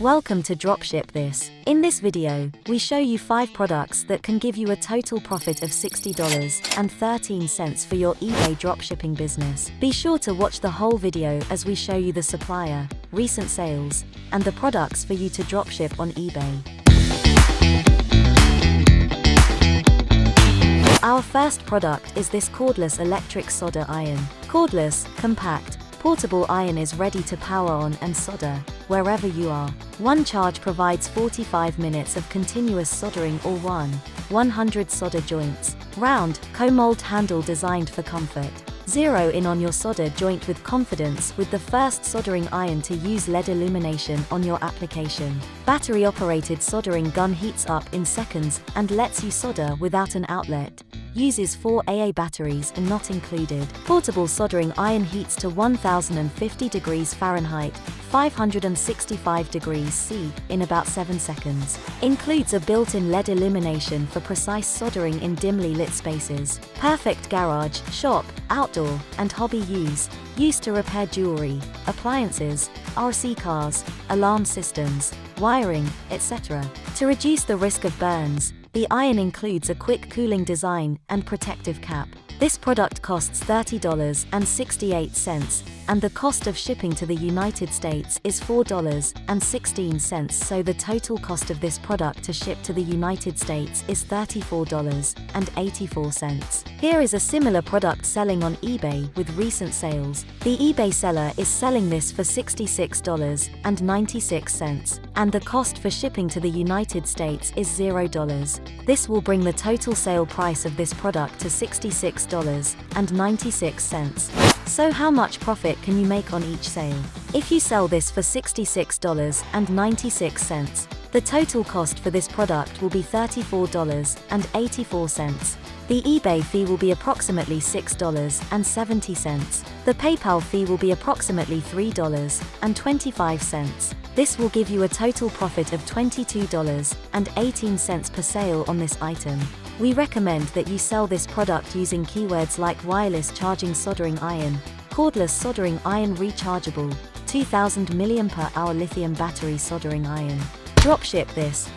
Welcome to Dropship This. In this video, we show you 5 products that can give you a total profit of $60.13 for your eBay dropshipping business. Be sure to watch the whole video as we show you the supplier, recent sales, and the products for you to dropship on eBay. Our first product is this cordless electric solder iron. Cordless, compact, portable iron is ready to power on and solder, wherever you are. One charge provides 45 minutes of continuous soldering or one, 100 solder joints. Round, co-mold handle designed for comfort. Zero in on your solder joint with confidence with the first soldering iron to use LED illumination on your application. Battery operated soldering gun heats up in seconds and lets you solder without an outlet uses 4 AA batteries and not included. Portable soldering iron heats to 1050 degrees Fahrenheit, 565 degrees C, in about 7 seconds. Includes a built-in LED illumination for precise soldering in dimly lit spaces. Perfect garage, shop, outdoor, and hobby use. Used to repair jewelry, appliances, RC cars, alarm systems, wiring, etc. To reduce the risk of burns, the iron includes a quick cooling design and protective cap. This product costs $30.68, and the cost of shipping to the United States is $4.16 so the total cost of this product to ship to the United States is $34.84. Here is a similar product selling on eBay with recent sales. The eBay seller is selling this for $66.96, and the cost for shipping to the United States is $0. This will bring the total sale price of this product to $66.96. So how much profit can you make on each sale? If you sell this for $66.96, the total cost for this product will be $34.84. The eBay fee will be approximately $6.70. The PayPal fee will be approximately $3.25. This will give you a total profit of $22.18 per sale on this item. We recommend that you sell this product using keywords like wireless charging soldering iron, cordless soldering iron rechargeable, 2000 mAh lithium battery soldering iron. Dropship this.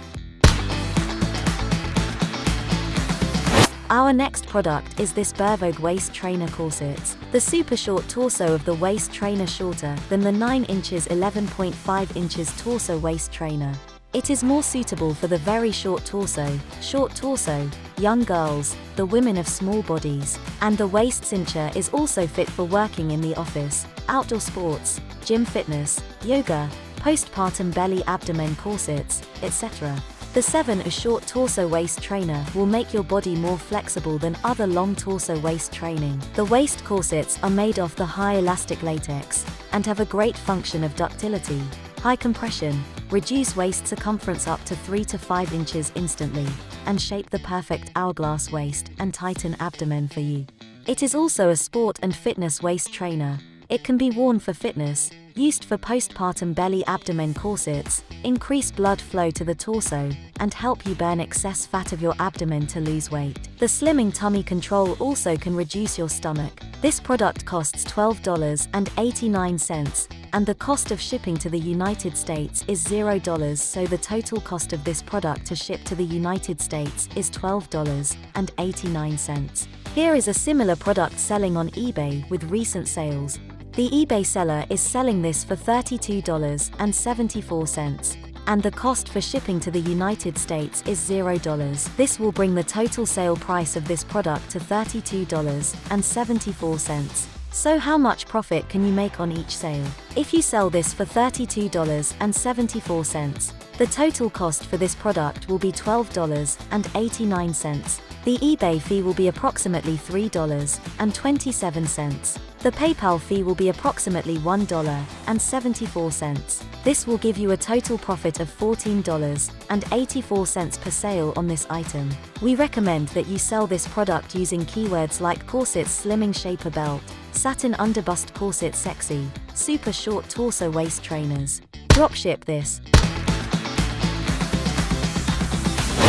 Our next product is this Bervogue waist trainer corsets. The super short torso of the waist trainer shorter than the 9 inches 11.5 inches torso waist trainer. It is more suitable for the very short torso, short torso, young girls, the women of small bodies, and the waist cincher is also fit for working in the office, outdoor sports, gym fitness, yoga, postpartum belly abdomen corsets, etc. The 7 A short torso waist trainer will make your body more flexible than other long torso waist training. The waist corsets are made of the high elastic latex and have a great function of ductility, high compression, reduce waist circumference up to 3 to 5 inches instantly, and shape the perfect hourglass waist and tighten abdomen for you. It is also a sport and fitness waist trainer. It can be worn for fitness, used for postpartum belly abdomen corsets, increase blood flow to the torso, and help you burn excess fat of your abdomen to lose weight. The Slimming Tummy Control also can reduce your stomach. This product costs $12.89, and the cost of shipping to the United States is $0 so the total cost of this product to ship to the United States is $12.89. Here is a similar product selling on eBay with recent sales, the eBay seller is selling this for $32.74, and the cost for shipping to the United States is $0. This will bring the total sale price of this product to $32.74. So how much profit can you make on each sale? If you sell this for $32.74, the total cost for this product will be $12.89. The eBay fee will be approximately $3.27. The PayPal fee will be approximately $1.74. This will give you a total profit of $14.84 per sale on this item. We recommend that you sell this product using keywords like corset slimming shaper belt, satin underbust corset sexy, super short torso waist trainers. Dropship this.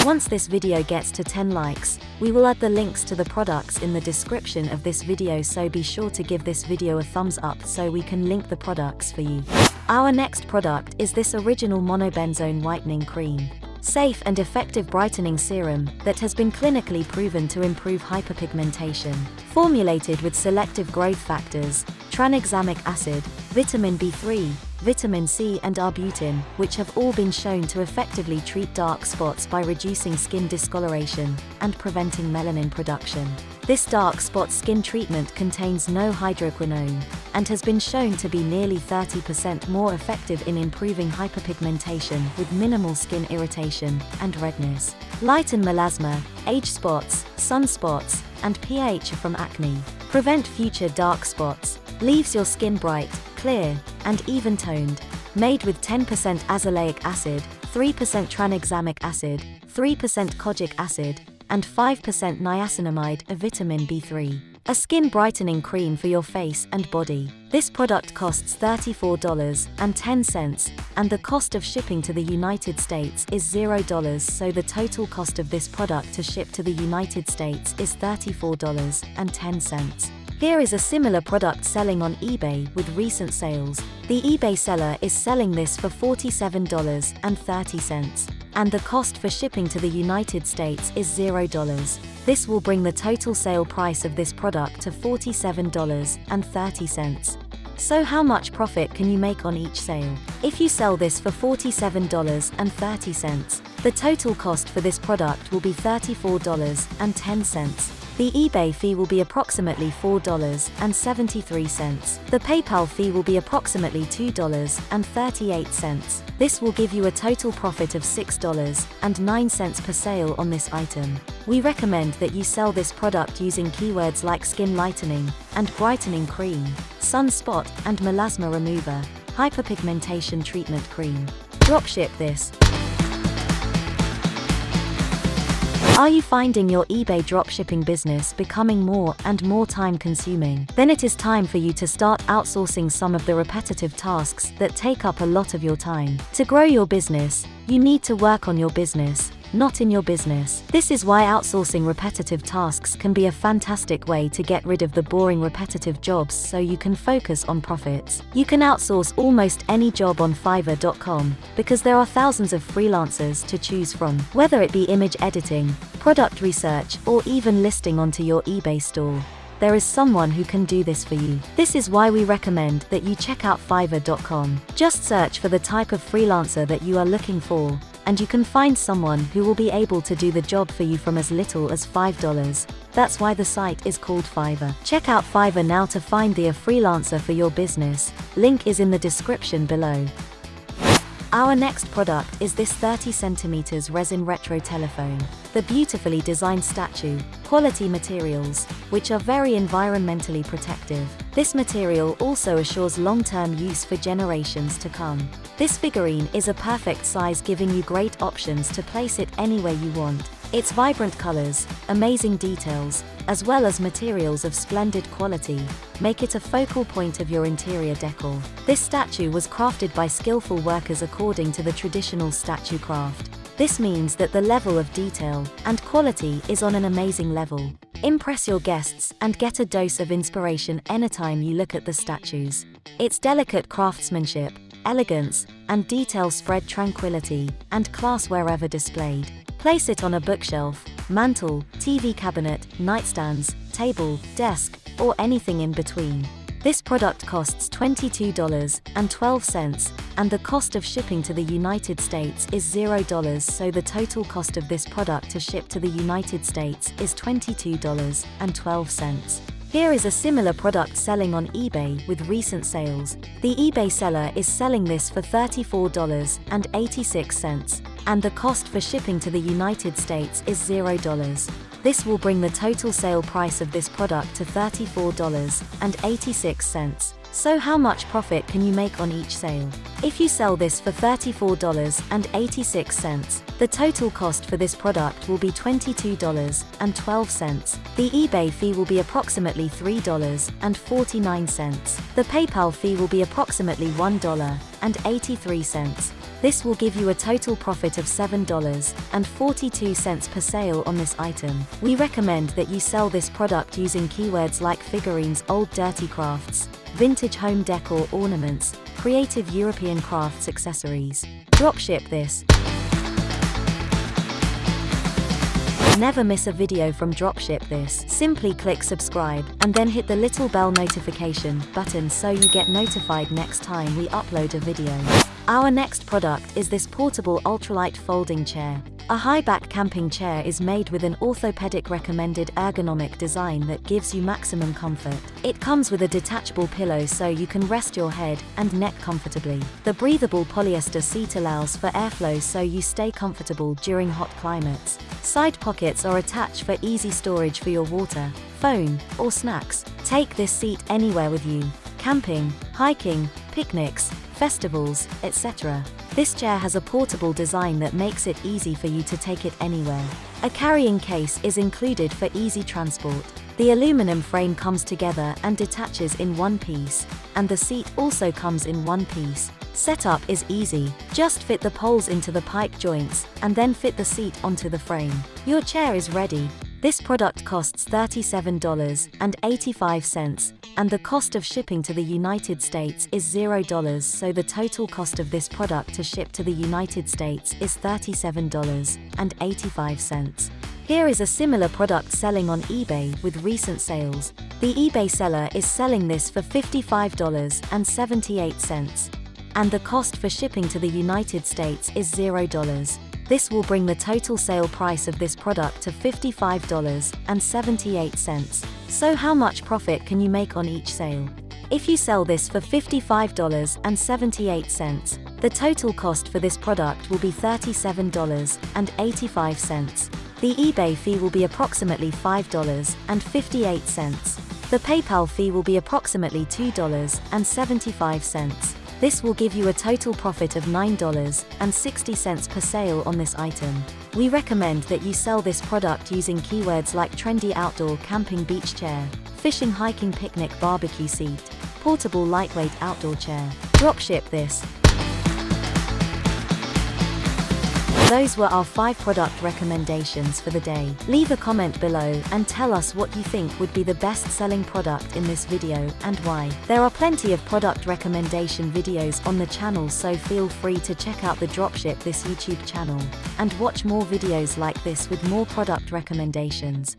Once this video gets to 10 likes, we will add the links to the products in the description of this video so be sure to give this video a thumbs up so we can link the products for you. Our next product is this original monobenzone whitening cream. Safe and effective brightening serum that has been clinically proven to improve hyperpigmentation. Formulated with selective growth factors, tranexamic acid, vitamin B3, vitamin C and arbutin, which have all been shown to effectively treat dark spots by reducing skin discoloration and preventing melanin production. This dark spot skin treatment contains no hydroquinone and has been shown to be nearly 30% more effective in improving hyperpigmentation with minimal skin irritation and redness. Lighten melasma, age spots, sunspots, and pH from acne. Prevent future dark spots, leaves your skin bright, clear, and even-toned. Made with 10% azelaic acid, 3% tranexamic acid, 3% kojic acid, and 5% niacinamide a vitamin B3. A skin brightening cream for your face and body. This product costs $34.10, and the cost of shipping to the United States is $0 so the total cost of this product to ship to the United States is $34.10. Here is a similar product selling on eBay with recent sales. The eBay seller is selling this for $47.30, and the cost for shipping to the United States is $0. This will bring the total sale price of this product to $47.30. So how much profit can you make on each sale? If you sell this for $47.30, the total cost for this product will be $34.10. The eBay fee will be approximately $4.73. The PayPal fee will be approximately $2.38. This will give you a total profit of $6.09 per sale on this item. We recommend that you sell this product using keywords like skin lightening and brightening cream, sunspot and melasma remover, hyperpigmentation treatment cream. Dropship this. Are you finding your eBay dropshipping business becoming more and more time consuming? Then it is time for you to start outsourcing some of the repetitive tasks that take up a lot of your time. To grow your business, you need to work on your business, not in your business. This is why outsourcing repetitive tasks can be a fantastic way to get rid of the boring repetitive jobs so you can focus on profits. You can outsource almost any job on Fiverr.com because there are thousands of freelancers to choose from, whether it be image editing, product research, or even listing onto your eBay store there is someone who can do this for you. This is why we recommend that you check out Fiverr.com. Just search for the type of freelancer that you are looking for, and you can find someone who will be able to do the job for you from as little as $5. That's why the site is called Fiverr. Check out Fiverr now to find the a freelancer for your business. Link is in the description below. Our next product is this 30 centimeters resin retro telephone. The beautifully designed statue, quality materials, which are very environmentally protective. This material also assures long-term use for generations to come. This figurine is a perfect size giving you great options to place it anywhere you want. Its vibrant colors, amazing details, as well as materials of splendid quality, make it a focal point of your interior decor. This statue was crafted by skillful workers according to the traditional statue craft. This means that the level of detail and quality is on an amazing level. Impress your guests and get a dose of inspiration anytime you look at the statues. Its delicate craftsmanship, elegance, and detail spread tranquility and class wherever displayed. Place it on a bookshelf, mantle, TV cabinet, nightstands, table, desk, or anything in between. This product costs $22.12, and the cost of shipping to the United States is $0 so the total cost of this product to ship to the United States is $22.12. Here is a similar product selling on eBay with recent sales. The eBay seller is selling this for $34.86 and the cost for shipping to the United States is $0. This will bring the total sale price of this product to $34.86. So how much profit can you make on each sale? If you sell this for $34.86, the total cost for this product will be $22.12. The eBay fee will be approximately $3.49. The PayPal fee will be approximately $1.83. This will give you a total profit of $7.42 per sale on this item. We recommend that you sell this product using keywords like figurines, old dirty crafts, vintage home decor ornaments, creative European crafts accessories. Dropship this. Never miss a video from Dropship This. Simply click subscribe, and then hit the little bell notification button so you get notified next time we upload a video. Our next product is this portable ultralight folding chair. A high-back camping chair is made with an orthopedic recommended ergonomic design that gives you maximum comfort. It comes with a detachable pillow so you can rest your head and neck comfortably. The breathable polyester seat allows for airflow so you stay comfortable during hot climates. Side pockets are attached for easy storage for your water, phone, or snacks. Take this seat anywhere with you. Camping, hiking, picnics, festivals, etc. This chair has a portable design that makes it easy for you to take it anywhere. A carrying case is included for easy transport. The aluminum frame comes together and detaches in one piece, and the seat also comes in one piece. Setup is easy, just fit the poles into the pipe joints, and then fit the seat onto the frame. Your chair is ready. This product costs $37.85, and the cost of shipping to the United States is $0 so the total cost of this product to ship to the United States is $37.85. Here is a similar product selling on eBay with recent sales. The eBay seller is selling this for $55.78, and the cost for shipping to the United States is $0. This will bring the total sale price of this product to $55.78. So how much profit can you make on each sale? If you sell this for $55.78, the total cost for this product will be $37.85. The eBay fee will be approximately $5.58. The PayPal fee will be approximately $2.75. This will give you a total profit of $9.60 per sale on this item. We recommend that you sell this product using keywords like trendy outdoor camping beach chair, fishing hiking picnic barbecue seat, portable lightweight outdoor chair. Dropship this. Those were our 5 product recommendations for the day. Leave a comment below and tell us what you think would be the best selling product in this video and why. There are plenty of product recommendation videos on the channel so feel free to check out the Dropship This YouTube channel and watch more videos like this with more product recommendations.